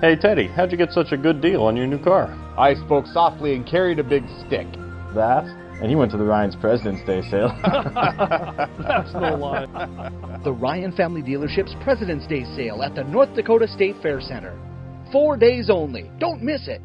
Hey Teddy, how'd you get such a good deal on your new car? I spoke softly and carried a big stick. That? And he went to the Ryan's President's Day sale. That's no lie. The Ryan Family Dealership's President's Day sale at the North Dakota State Fair Center. Four days only. Don't miss it.